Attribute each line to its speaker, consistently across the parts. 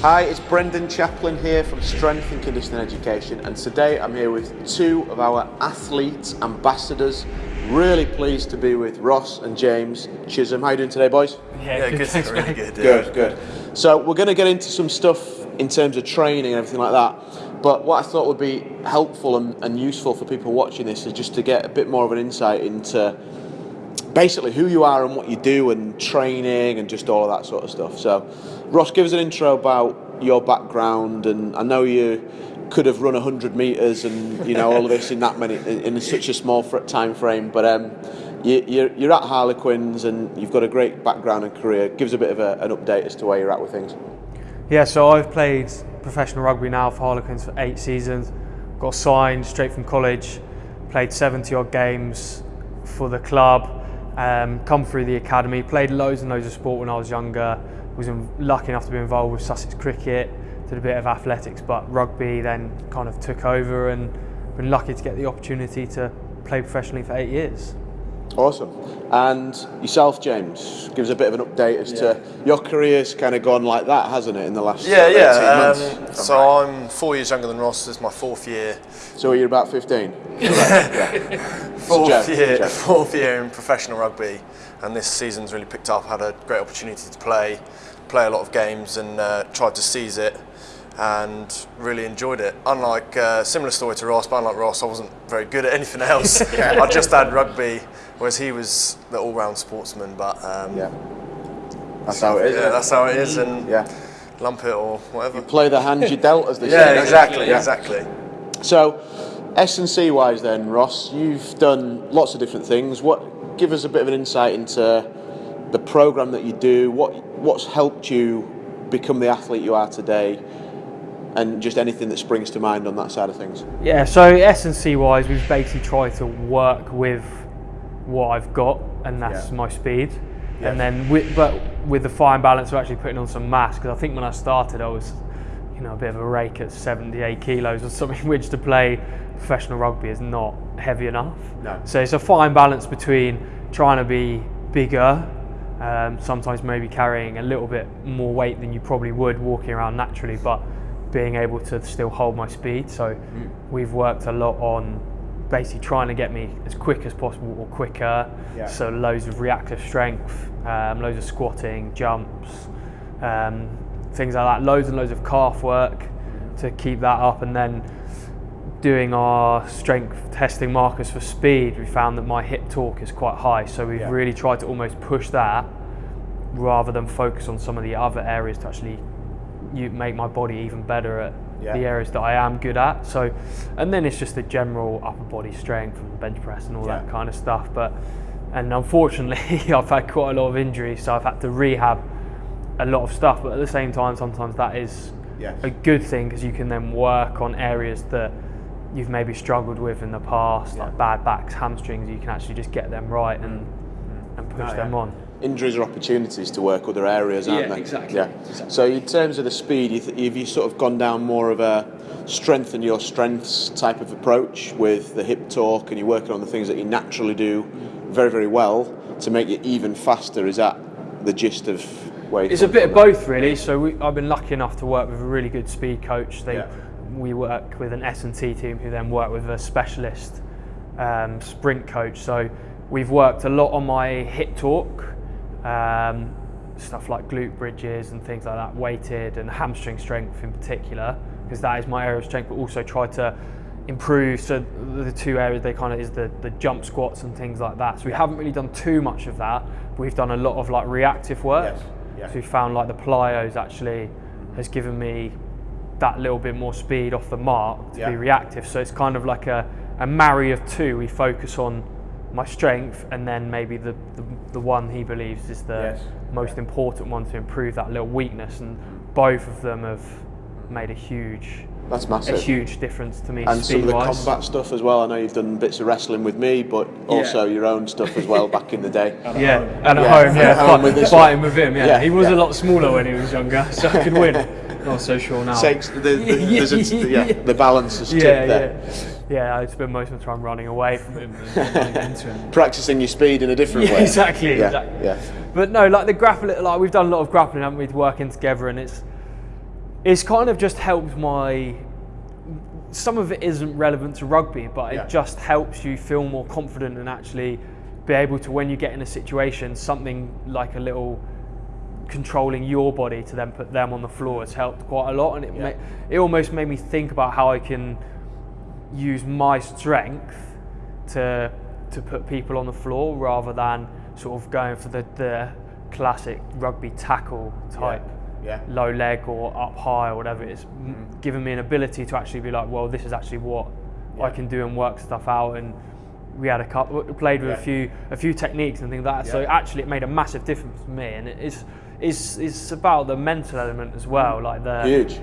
Speaker 1: Hi, it's Brendan Chaplin here from Strength and Conditioning Education, and today I'm here with two of our athlete ambassadors. Really pleased to be with Ross and James Chisholm. How are you doing today, boys?
Speaker 2: Yeah,
Speaker 3: Yeah,
Speaker 2: good.
Speaker 3: good.
Speaker 2: Thanks,
Speaker 3: really good. yeah.
Speaker 1: Good, good. So we're going to get into some stuff in terms of training and everything like that. But what I thought would be helpful and, and useful for people watching this is just to get a bit more of an insight into basically who you are and what you do and training and just all of that sort of stuff. So, Ross, give us an intro about your background. And I know you could have run 100 metres and you know all of this in that many in, such a small time frame, but um, you, you're, you're at Harlequins and you've got a great background and career. Give us a bit of a, an update as to where you're at with things.
Speaker 2: Yeah, so I've played professional rugby now for Harlequins for eight seasons. Got signed straight from college, played 70 odd games for the club, um, come through the academy, played loads and loads of sport when I was younger. Was lucky enough to be involved with Sussex cricket, did a bit of athletics, but rugby then kind of took over and been lucky to get the opportunity to play professionally for eight years.
Speaker 1: Awesome. And yourself, James, give us a bit of an update as to your career's kind of gone like that, hasn't it, in the last
Speaker 3: Yeah,
Speaker 1: 18
Speaker 3: yeah.
Speaker 1: months?
Speaker 3: Um, so I'm four years younger than Ross. This is my fourth year.
Speaker 1: So you're about 15?
Speaker 3: Fourth
Speaker 1: Jeff,
Speaker 3: year,
Speaker 1: Jeff.
Speaker 3: fourth year in professional rugby, and this season's really picked up. Had a great opportunity to play, play a lot of games, and uh, tried to seize it, and really enjoyed it. Unlike uh, similar story to Ross, but unlike Ross, I wasn't very good at anything else. I just had rugby, whereas he was the all-round sportsman. But um,
Speaker 1: Yeah. That's how it is.
Speaker 3: yeah, that's how it is, and
Speaker 1: yeah.
Speaker 3: lump it or whatever.
Speaker 1: You play the hand you dealt, as they say.
Speaker 3: Yeah,
Speaker 1: don't you?
Speaker 3: exactly, exactly.
Speaker 1: So, S and C wise, then Ross, you've done lots of different things. What give us a bit of an insight into the program that you do? What what's helped you become the athlete you are today? And just anything that springs to mind on that side of things.
Speaker 2: Yeah, so S and C wise, we've basically tried to work with what I've got, and that's
Speaker 1: Yeah.
Speaker 2: my speed.
Speaker 1: Yeah.
Speaker 2: And then, with, but with the fine balance of actually putting on some mass, because I think when I started, I was, you know, a bit of a rake at 78 kilos or something, which to play professional rugby is not heavy enough.
Speaker 1: No.
Speaker 2: So it's a fine balance between trying to be bigger, um, sometimes maybe carrying a little bit more weight than you probably would walking around naturally, but being able to still hold my speed. So
Speaker 1: Mm.
Speaker 2: we've worked a lot on basically trying to get me as quick as possible or quicker.
Speaker 1: Yeah.
Speaker 2: So loads of reactive strength, um, loads of squatting, jumps, um, things like that. Loads and loads of calf work to keep that up, and then doing our strength testing markers for speed, we found that my hip torque is quite high. So we've
Speaker 1: Yeah.
Speaker 2: really tried to almost push that rather than focus on some of the other areas to actually you make my body even better at
Speaker 1: Yeah.
Speaker 2: the areas that I am good at. So, and then it's just the general upper body strength and bench press and all that kind of stuff. But and unfortunately, I've had quite a lot of injuries, so I've had to rehab a lot of stuff. But at the same time, sometimes that is
Speaker 1: Yes.
Speaker 2: a good thing because you can then work on areas that you've maybe struggled with in the past, like bad backs, hamstrings. You can actually just get them right and mm. and push them
Speaker 1: yeah.
Speaker 2: on.
Speaker 1: Injuries are opportunities to work other areas, aren't
Speaker 2: Yeah,
Speaker 1: they?
Speaker 2: exactly,
Speaker 1: Yeah.
Speaker 2: exactly.
Speaker 1: So in terms of the speed, you th- have you sort of gone down more of a strengthen your strengths type of approach with the hip torque, and you're working on the things that you naturally do very, very well to make you even faster? Is that the gist of where?
Speaker 2: It's a bit of both, really. So we, I've been lucky enough to work with a really good speed coach. They,
Speaker 1: Yeah.
Speaker 2: We work with an S and C team who then work with a specialist um, sprint coach. So we've worked a lot on my hip torque, um, stuff like glute bridges and things like that, weighted and hamstring strength in particular, because that is my area of strength. But also try to improve. So the two areas they kind of is the, the jump squats and things like that. So we haven't really done too much of that. We've done a lot of like reactive work.
Speaker 1: Yes, yeah.
Speaker 2: So we found like the plyos actually has given me that little bit more speed off the mark to
Speaker 1: Yeah.
Speaker 2: be reactive. So it's kind of like a, a marry of two. We focus on my strength and then maybe the, the, the one he believes is the
Speaker 1: Yes.
Speaker 2: most important one to improve that little weakness. And both of them have made a huge
Speaker 1: That's massive.
Speaker 2: a huge difference to me
Speaker 1: and some of the
Speaker 2: wise.
Speaker 1: combat stuff as well. I know you've done bits of wrestling with me, but also your own stuff as well back in the day.
Speaker 2: Yeah, and at
Speaker 1: Yeah,
Speaker 2: home,
Speaker 1: at
Speaker 2: yeah,
Speaker 1: home with
Speaker 2: fighting with him. Yeah,
Speaker 1: Yeah,
Speaker 2: he was
Speaker 1: yeah.
Speaker 2: a lot smaller when he was younger, so I could win. Not so sure now.
Speaker 1: Takes the, the, there's a, yeah, the balance is tipped
Speaker 2: yeah,
Speaker 1: there.
Speaker 2: Yeah. I spend most of the time running away from him and into him.
Speaker 1: Practicing your speed in a different
Speaker 2: Yeah,
Speaker 1: way.
Speaker 2: exactly,
Speaker 1: Yeah,
Speaker 2: exactly.
Speaker 1: yeah.
Speaker 2: But no, like the grappling, like we've done a lot of grappling, haven't we, working together, and it's it's kind of just helped my. Some of it isn't relevant to rugby, but
Speaker 1: Yeah.
Speaker 2: it just helps you feel more confident and actually be able to, when you get in a situation, something like a little controlling your body to then put them on the floor has helped quite a lot, and it
Speaker 1: Yeah.
Speaker 2: it almost made me think about how I can use my strength to to put people on the floor rather than sort of going for the, the classic rugby tackle type
Speaker 1: Yeah.
Speaker 2: low leg or up high or whatever it is, m mm-hmm. giving me an ability to actually be like, well, this is actually what I can do and work stuff out. And we had a couple, played with
Speaker 1: Yeah.
Speaker 2: a few, a few techniques and things like that. So actually, it made a massive difference for me. And it's, it's, it's about the mental element as well. Like the,
Speaker 1: Huge.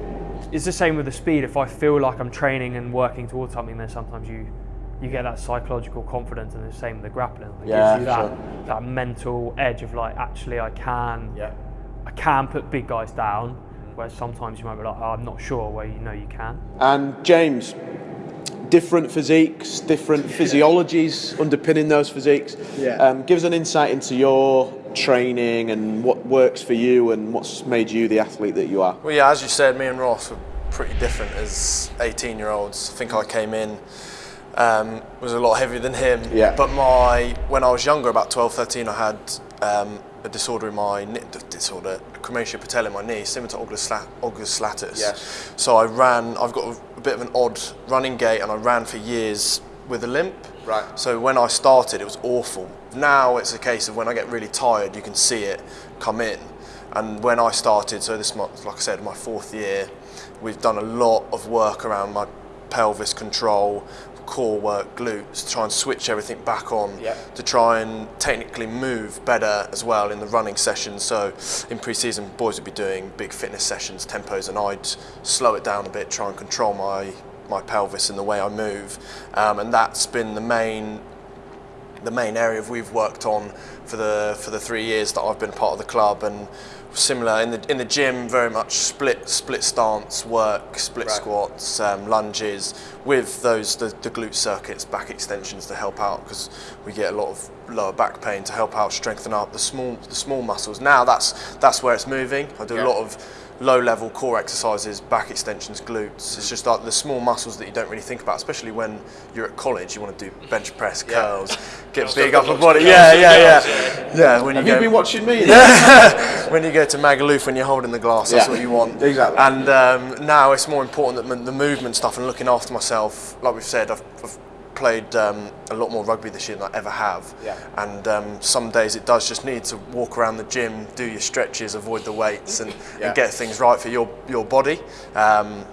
Speaker 2: it's the same with the speed. If I feel like I'm training and working towards something, then sometimes you you get that psychological confidence, and the same with the grappling. It
Speaker 1: Yeah,
Speaker 2: gives you that
Speaker 1: sure.
Speaker 2: that mental edge of like, actually, I can
Speaker 1: Yeah.
Speaker 2: I can put big guys down. Whereas sometimes you might be like, oh, I'm not sure. Where you know you can.
Speaker 1: And James, different physiques, different physiologies underpinning those physiques.
Speaker 3: Yeah.
Speaker 1: Um, give us an insight into your training and what works for you and what's made you the athlete that you are.
Speaker 3: Well, yeah, as you said, me and Ross were pretty different as 18 year olds. I think I came in, um, was a lot heavier than him.
Speaker 1: Yeah.
Speaker 3: But my, when I was younger, about 12, 13, I had um, a disorder in my, knee- disorder, Chromatia patella in my knee, similar to Osgood, August Slatus.
Speaker 1: Yes.
Speaker 3: So I ran, I've got a, a bit of an odd running gait and I ran for years with a limp.
Speaker 1: Right.
Speaker 3: So when I started, it was awful. Now it's a case of when I get really tired, you can see it come in. And when I started, so this month, like I said, my fourth year, we've done a lot of work around my pelvis control, core work, glutes, to try and switch everything back on
Speaker 1: Yeah.
Speaker 3: to try and technically move better as well in the running sessions. So in pre-season, boys would be doing big fitness sessions, tempos, and I'd slow it down a bit, try and control my my pelvis and the way I move, um, and that's been the main the main area we've worked on for the for the three years that I've been part of the club and similar in the in the gym very much split split stance work split
Speaker 1: Right.
Speaker 3: squats um, lunges with those the, the glute circuits back extensions to help out because we get a lot of lower back pain to help out strengthen up the small the small muscles now that's that's where it's moving I do
Speaker 1: Yeah.
Speaker 3: a lot of low level core exercises, back extensions, glutes. It's just like the small muscles that you don't really think about, especially when you're at college. You want to do bench press, curls, get big upper body.
Speaker 4: curls
Speaker 3: Yeah, yeah, yeah. Yeah, when you
Speaker 1: Have
Speaker 3: go
Speaker 1: you been watching me?
Speaker 3: when you go to Magaluf when you're holding the glass, that's
Speaker 1: Yeah,
Speaker 3: what you want.
Speaker 1: exactly.
Speaker 3: And um, now it's more important that the movement stuff and looking after myself. Like we've said, I've, I've played um, a lot more rugby this year than I ever have.
Speaker 1: Yeah.
Speaker 3: And um, some days it does just need to walk around the gym, do your stretches, avoid the weights, and,
Speaker 1: Yeah.
Speaker 3: and get things right for your your body. Um,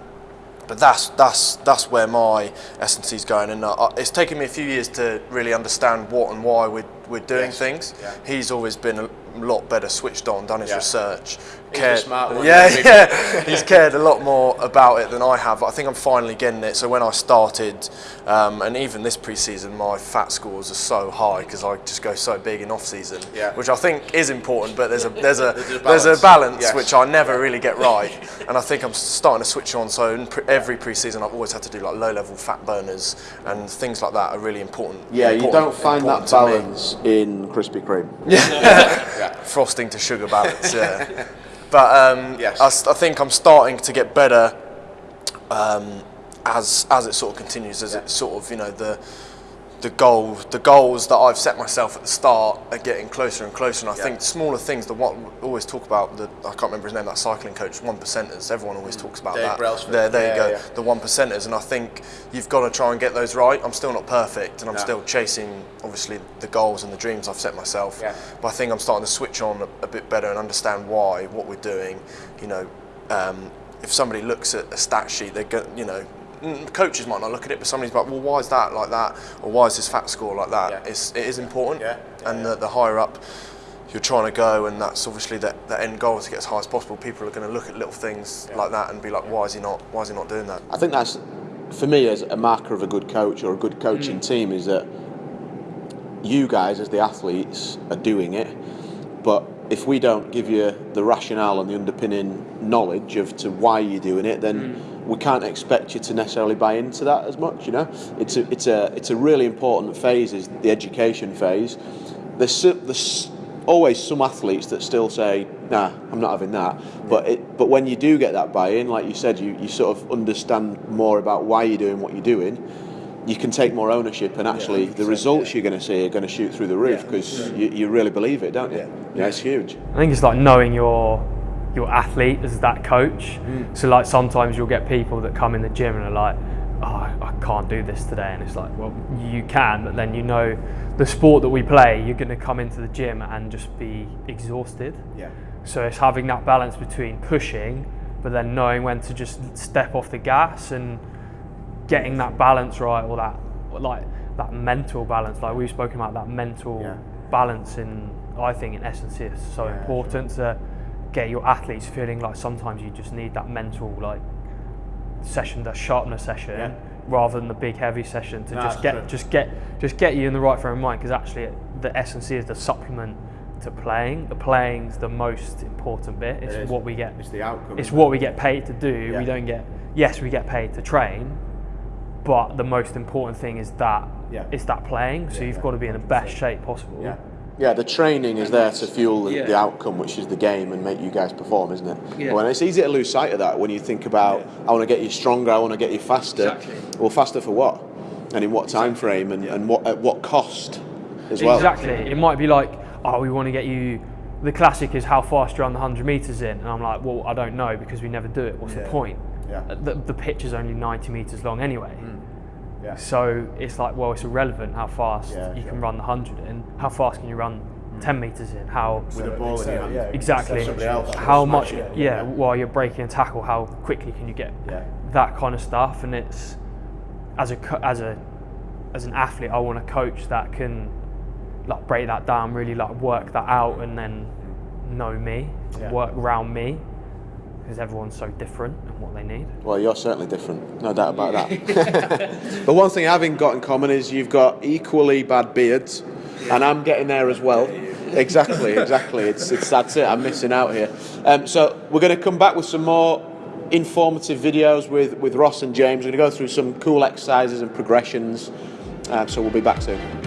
Speaker 3: but that's that's that's where my S&C is going, and uh, it's taken me a few years to really understand what and why we're, we're doing
Speaker 1: Yes.
Speaker 3: things.
Speaker 1: Yeah.
Speaker 3: He's always been a lot better switched on, done his
Speaker 1: Yeah.
Speaker 3: research,
Speaker 1: He's the smart one,
Speaker 3: yeah, yeah, he's cared a lot more about it than I have. I think I'm finally getting it. So when I started, um, and even this pre-season, my fat scores are so high because I just go so big in off-season,
Speaker 1: Yeah.
Speaker 3: which I think is important. But there's a there's a
Speaker 1: There's a
Speaker 3: there's a
Speaker 1: balance.
Speaker 3: balance
Speaker 1: Yes.
Speaker 3: which I never really get right, and I think I'm starting to switch on. So in pre- every pre-season, I've always had to do like low-level fat burners and things like that are really important.
Speaker 1: Yeah, you don't find that
Speaker 3: balance.
Speaker 1: Balance in Krispy Kreme.
Speaker 3: frosting to sugar balance. Yeah, but um,
Speaker 1: Yes.
Speaker 3: I, I think I'm starting to get better um, as as it sort of continues. As
Speaker 1: Yeah.
Speaker 3: it sort of you know the the goal the goals that I've set myself at the start are getting closer and closer. And I
Speaker 1: Yeah.
Speaker 3: think smaller things. The one we always talk about the I can't remember his name. That cycling coach, one percenters. Everyone always talks about
Speaker 1: Dave
Speaker 3: that.
Speaker 1: Brailsford.
Speaker 3: There, there
Speaker 1: Yeah,
Speaker 3: you go.
Speaker 1: yeah.
Speaker 3: The one percenters. And I think you've got to try and get those right. I'm still not perfect, and I'm still chasing obviously the goals and the dreams I've set myself.
Speaker 1: Yeah.
Speaker 3: But I think I'm starting to switch on a, a bit better and understand why, what we're doing. You know, um, if somebody looks at a stat sheet, they go, you know, mm, coaches might not look at it, but somebody's like, well, why is that like that, or why is this fat score like that?
Speaker 1: Yeah.
Speaker 3: It's, it is important,
Speaker 1: Yeah, yeah,
Speaker 3: and
Speaker 1: yeah.
Speaker 3: The, the higher up you're trying to go, and that's obviously the, the end goal is to get as high as possible. People are going to look at little things like that and be like, why is he not? Why is he not doing that?
Speaker 1: I think that's, for me, as a marker of a good coach or a good coaching mm. team, is that you guys, as the athletes, are doing it, but if we don't give you the rationale and the underpinning knowledge of to why you're doing it, then mm. we can't expect you to necessarily buy into that as much. You know, it's a it's a it's a really important phase is the education phase. There's there's always some athletes that still say, "Nah, I'm not having that." But it, but when you do get that buy-in, like you said, you, you sort of understand more about why you're doing what you're doing. You can take more ownership, and actually, the results you're going to see are going to shoot through the roof because you, you really believe it, don't you? Yeah, it's huge.
Speaker 2: I think it's like knowing your your athlete as that coach. Mm. So like sometimes you'll get people that come in the gym and are like, oh, I can't do this today, and it's like, well, you can, but then you know the sport that we play, you're going to come into the gym and just be exhausted.
Speaker 1: Yeah.
Speaker 2: So it's having that balance between pushing, but then knowing when to just step off the gas and getting that balance right, or that like that mental balance. Like we've spoken about that mental
Speaker 1: Yeah.
Speaker 2: balance in, I think, in essence, is so
Speaker 1: Yeah,
Speaker 2: important to get your athletes feeling like sometimes you just need that mental like session, that sharpness session.
Speaker 1: Yeah.
Speaker 2: Rather than the big heavy session to
Speaker 1: No,
Speaker 2: just get
Speaker 1: true.
Speaker 2: just get just get you in the right frame of mind because actually the C is the supplement to playing. The playing's the most important bit. It's
Speaker 1: is.
Speaker 2: what we get
Speaker 1: It's the outcome.
Speaker 2: it's what we get paid to do.
Speaker 1: Yeah.
Speaker 2: We don't get yes, we get paid to train, but the most important thing is that
Speaker 1: Yeah.
Speaker 2: it's that playing. So you've got to be in the best shape possible.
Speaker 1: Yeah. Yeah, the training is there to fuel the,
Speaker 2: Yeah.
Speaker 1: the outcome, which is the game, and make you guys perform, isn't it?
Speaker 2: Yeah.
Speaker 1: Well, and it's easy to lose sight of that when you think about, I want to get you stronger, I want to get you faster.
Speaker 2: Exactly.
Speaker 1: Well, faster for what? And in what time frame, and, and what at what cost as well?
Speaker 2: Exactly. It might be like, oh, we want to get you. The classic is how fast you run the 100 meters in, and I'm like, well, I don't know because we never do it. What's the point?
Speaker 1: Yeah.
Speaker 2: Uh, The, the pitch is only 90 meters long anyway. Mm.
Speaker 1: Yeah.
Speaker 2: So it's like, well, it's irrelevant how fast
Speaker 1: Yeah,
Speaker 2: you
Speaker 1: sure.
Speaker 2: can run the 100 in. How fast can you run mm. 10 meters in? How
Speaker 1: With a ball in your hand.
Speaker 2: exactly
Speaker 1: else
Speaker 2: how much
Speaker 1: it.
Speaker 2: yeah, while you're breaking a tackle how quickly can you get
Speaker 1: Yeah.
Speaker 2: that kind of stuff and it's as a co- as a as an athlete I want a coach that can like break that down really like work that out and then mm. know me
Speaker 1: Yeah.
Speaker 2: work around me because everyone's so different and what they need
Speaker 1: Well, you're certainly different, no doubt about that. but one thing I haven't got in common is you've got equally bad beards, and I'm getting there as well. Exactly, exactly. It's, it's that's it. I'm missing out here. Um, so we're going to come back with some more informative videos with with Ross and James. We're going to go through some cool exercises and progressions. Um, so we'll be back soon.